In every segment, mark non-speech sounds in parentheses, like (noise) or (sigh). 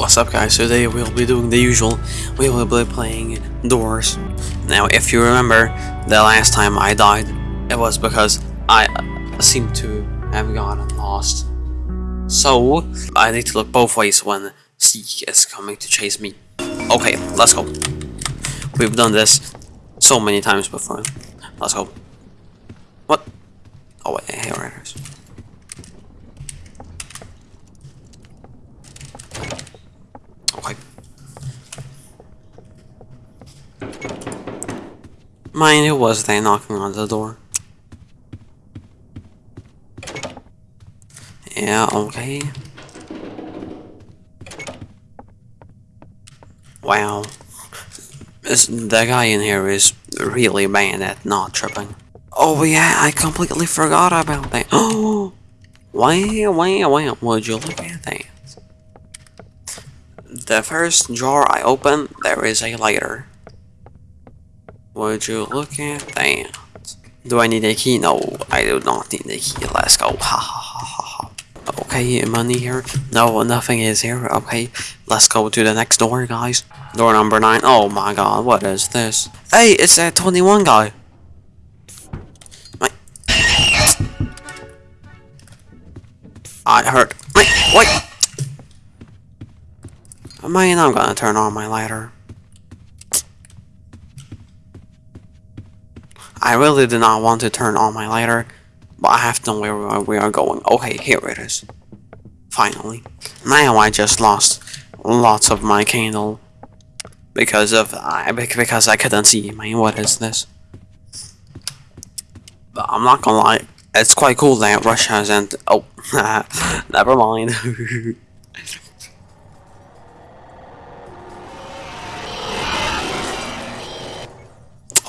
What's up guys, today we'll be doing the usual, we will be playing doors. Now if you remember, the last time I died, it was because I uh, seem to have gotten lost. So, I need to look both ways when Seek is coming to chase me. Okay, let's go. We've done this so many times before. Let's go. What? Oh wait, here it is. Okay. Mind who was they knocking on the door? Yeah, okay. Wow. This, the guy in here is really bad at not tripping. Oh yeah, I completely forgot about that. Oh! Wow, wow, wow, would you look at that? The first drawer I open, there is a lighter. Would you look at that? Do I need a key? No, I do not need a key. Let's go. Ha ha ha ha ha. Okay, money here? No, nothing is here. Okay, let's go to the next door, guys. Door number 9. Oh my god, what is this? Hey, it's that 21 guy. Wait. I heard. Wait, wait. Man, I'm gonna turn on my lighter. I really do not want to turn on my lighter, but I have to know where we are going. Okay, here it is. Finally. Now I just lost lots of my candle because of I because I couldn't see. I mean, what is this? But I'm not gonna lie, it's quite cool that Russia hasn't. Oh, (laughs) never mind. (laughs)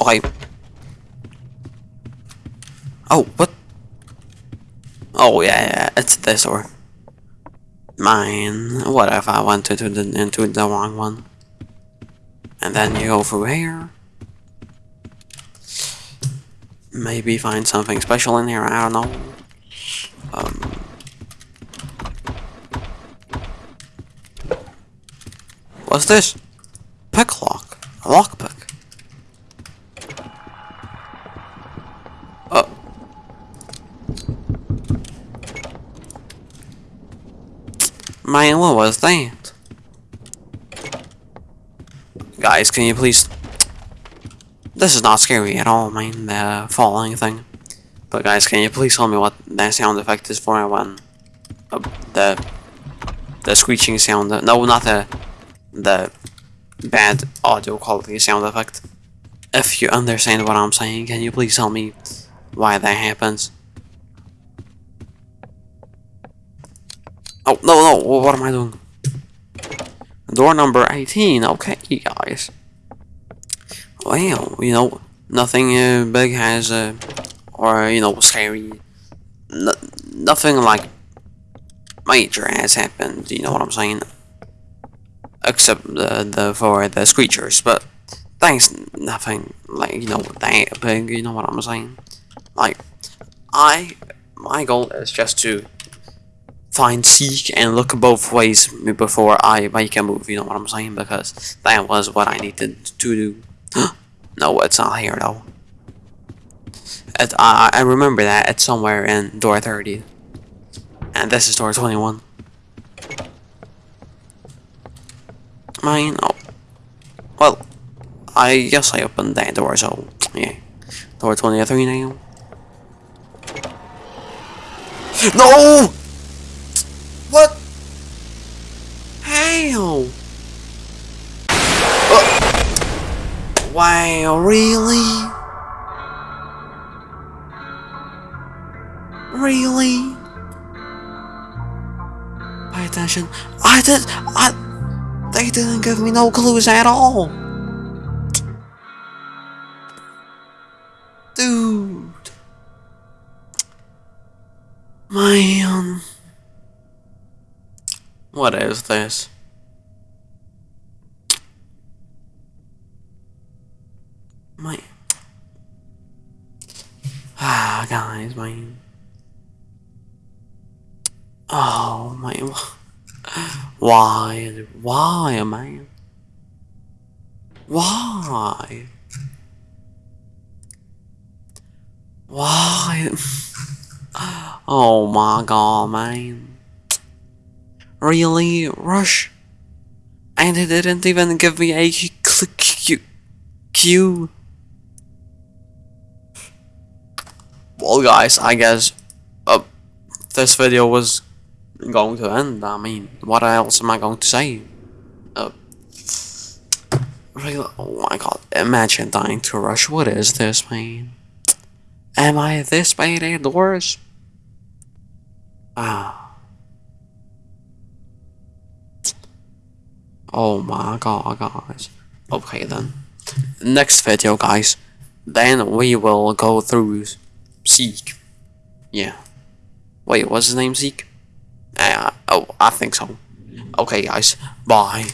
Okay. Oh, what? Oh, yeah, yeah, it's this or... Mine. What if I went into the, into the wrong one? And then you go through here. Maybe find something special in here, I don't know. Um... What's this? Pick lock. A lockpick. Oh. Man, what was that? Guys, can you please... This is not scary at all, man, the falling thing. But guys, can you please tell me what that sound effect is for when... Uh, the... The screeching sound... No, not the... The... Bad audio quality sound effect. If you understand what I'm saying, can you please tell me why that happens. Oh, no, no, what am I doing? Door number 18, okay, guys. Well, you know, nothing uh, big has, uh, or, you know, scary, no, nothing like major has happened, you know what I'm saying? Except the, the, for the screechers, but thanks, nothing, like, you know, that big, you know what I'm saying? Like, I, my goal is just to find Seek and look both ways before I make a move, you know what I'm saying? Because that was what I needed to do. (gasps) no, it's not here though. It, I, I remember that it's somewhere in door 30. And this is door 21. Mine, oh. Well, I guess I opened that door, so, yeah. Door 23 now. No! What? How? Uh, wow, really? Really? Pay attention. I did. I. They didn't give me no clues at all. Dude. Man. What is this? My. Ah, Oh, my. Why? Why, man? Why? Why? Oh my god, man. Really? Rush? And it didn't even give me a click. Well, guys, I guess uh, this video was going to end. I mean, what else am I going to say? Uh, really? Oh my god, imagine dying to rush. What is this, man? Am I this bad in Doors? Ah. Oh my god, guys. Okay then. Next video, guys. Then we will go through Zeke. Yeah. Wait, what's his name, Zeke? Uh, oh, I think so. Okay, guys. Bye.